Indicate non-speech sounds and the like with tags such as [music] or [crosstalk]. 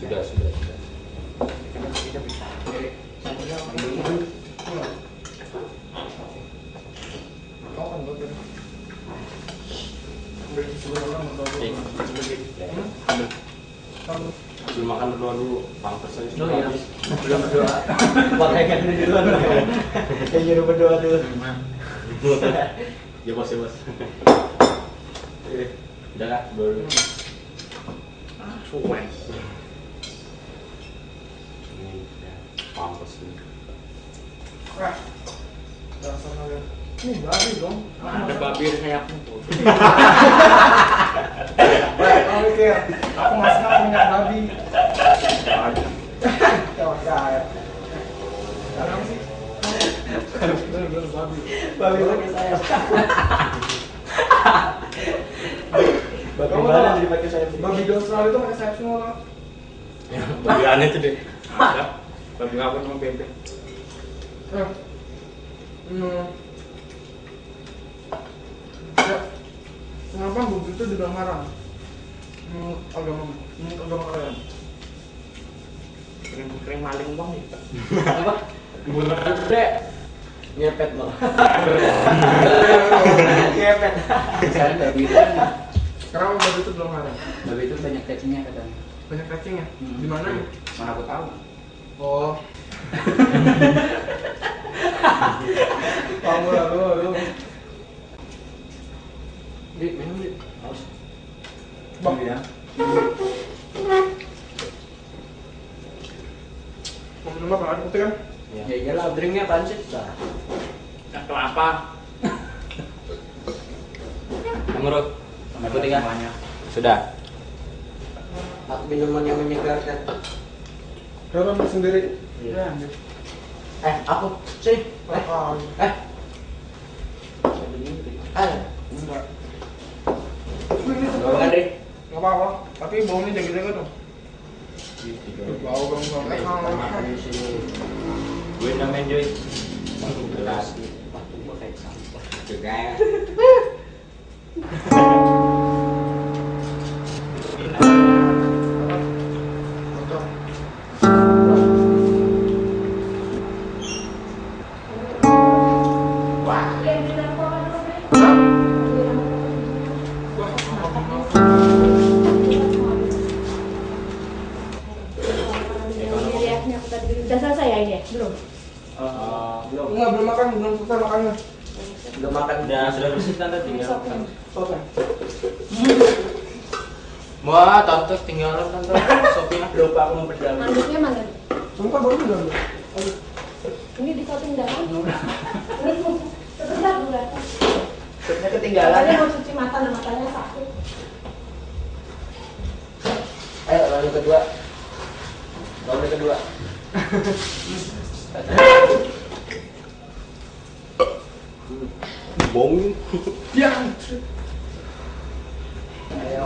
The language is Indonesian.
Sudah, sudah, sudah. Kau kan buat ini. Ambil sebelah orang atau Eh, Hmm? ambil. Kamu Belum makan berdua dulu. Pampers aja Oh sudah iya. habis. Belum berdoa. Pakai kan duluan. Kayak nyuruh berdoa dulu. Ya bos, ya bos. Eh, Udah lah, dulu. cuek. Ini pampers ini. Wah. Dasar kalian. Ini babi dong. Ada babi sayapnya tuh. Wah, kamu mikir, aku masih nggak punya babi. Kau kaya. Sekarang sih. Bener-bener babi. Babi pakai sayap. Babi mana jadi pakai sayap? Babi di Australia itu pakai sayap semua. Ya, Babi aneh tuh deh. [laughs] Ada. Babi ngapa sama bebek? Eh. Hmm. Ya. Kenapa babi itu dibilang haram? Menurut agama, menurut agama kalian. Kering maling bang. Apa? Bener gede. Ngepet loh. Ngepet. Misalnya babi itu Kenapa babi itu belum haram? babi itu banyak cacingnya katanya. Banyak cacingnya. Hmm. Di mana nih? Mana aku tahu. Oh. Kamu lah lu, lu. Di minum di. Harus. Bang. ya. Mau minum apa? Ada putih kan? Ya iyalah drinknya apaan sih? Nah. Kelapa. Menurut Sama Putih kan? Sudah. Minuman yang menyegarkan. Ramamu sendiri. Iya. Eh, aku sih. Eh. Eh. Eh, enggak. Enggak deh. Enggak apa-apa, tapi baunya jaga-jaga dong. Bau bang bang. Gue namain Joy. Gelas. Ke gaya. Udah selesai ya ini? Belum? Eh, belum. Enggak, belum makan, belum selesai makannya. Belum makan. Udah sudah bersih tante tinggal. Selesai. Wah, tante tinggalan tante sopnya. Lupa aku mau berdalam. Manduknya mana? Sumpah baru udah. Ini di cutting dalam. Ini sebentar dulu. Supnya ketinggalan. mau cuci mata, dan matanya sakit. Ayo, lalu kedua. Lalu kedua. Bom. [laughs] Piantre. É, é